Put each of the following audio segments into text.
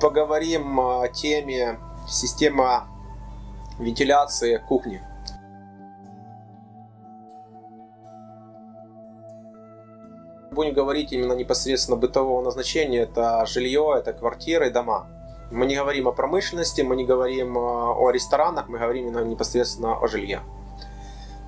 Поговорим о теме система вентиляции кухни. Будем говорить именно непосредственно бытового назначения. Это жилье, это квартиры, дома. Мы не говорим о промышленности, мы не говорим о ресторанах, мы говорим именно непосредственно о жилье.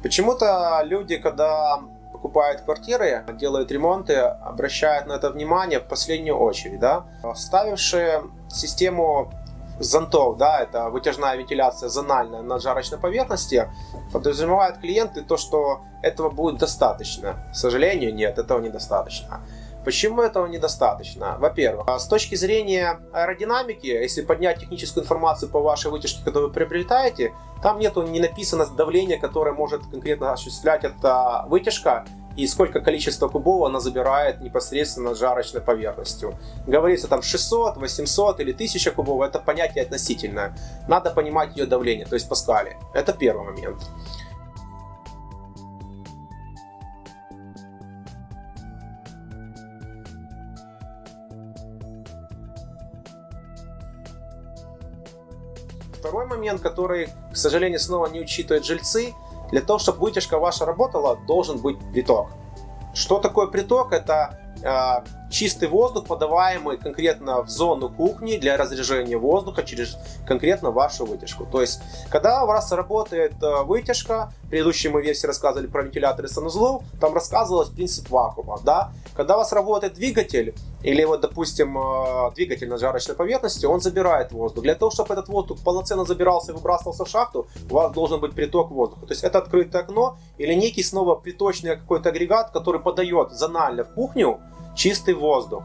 Почему-то люди, когда покупают квартиры, делают ремонты, обращают на это внимание в последнюю очередь. Да? Ставившие систему зонтов, да, это вытяжная вентиляция зональная на жарочной поверхности, подразумевают клиенты то, что этого будет достаточно. К сожалению, нет, этого недостаточно. Почему этого недостаточно? Во-первых, с точки зрения аэродинамики, если поднять техническую информацию по вашей вытяжке, которую вы приобретаете, там нету не написано давление, которое может конкретно осуществлять эта вытяжка и сколько количество кубов она забирает непосредственно жарочной поверхностью. Говорится там 600, 800 или 1000 кубов, это понятие относительное. Надо понимать ее давление, то есть паскали. Это первый момент. Второй момент, который, к сожалению, снова не учитывают жильцы, для того, чтобы вытяжка ваша работала, должен быть приток. Что такое приток? Это э, чистый воздух, подаваемый конкретно в зону кухни для разряжения воздуха через конкретно вашу вытяжку. То есть, когда у вас работает э, вытяжка, в предыдущей мы версии рассказывали про вентиляторы санузлов, там рассказывалось принцип вакуума. Да? Когда у вас работает двигатель, или вот, допустим, э, двигатель на жарочной поверхности, он забирает воздух. Для того, чтобы этот воздух полноценно забирался и выбрасывался в шахту, у вас должен быть приток воздуха. То есть это открытое окно или некий снова приточный какой-то агрегат, который подает зонально в кухню чистый воздух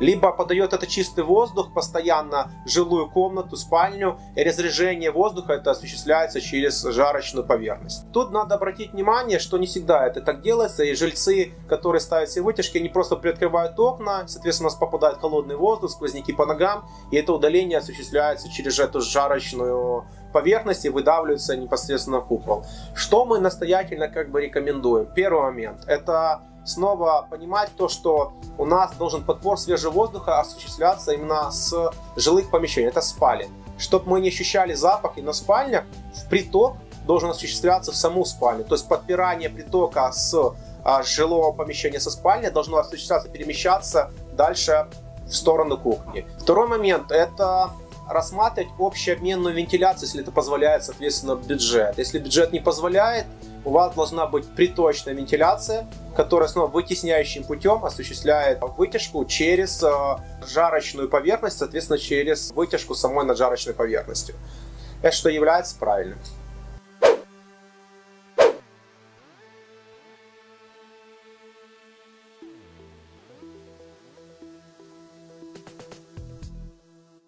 либо подает это чистый воздух постоянно в жилую комнату, спальню, и разряжение воздуха это осуществляется через жарочную поверхность. Тут надо обратить внимание, что не всегда это так делается, и жильцы, которые ставят себе вытяжки, они просто приоткрывают окна, соответственно, у нас попадает холодный воздух, сквозняки по ногам, и это удаление осуществляется через эту жарочную поверхность и выдавливается непосредственно в купол. Что мы настоятельно как бы рекомендуем? Первый момент, это снова понимать то, что у нас должен подбор свежего воздуха осуществляться именно с жилых помещений, это спален. Чтобы мы не ощущали запах и на спальнях, приток должен осуществляться в саму спальню. То есть подпирание притока с а, жилого помещения со спальни должно осуществляться, перемещаться дальше в сторону кухни. Второй момент это рассматривать общеобменную вентиляцию, если это позволяет, соответственно, бюджет. Если бюджет не позволяет, у вас должна быть приточная вентиляция, которая снова вытесняющим путем осуществляет вытяжку через э, жарочную поверхность, соответственно, через вытяжку самой над жарочной поверхностью. Это что является правильным.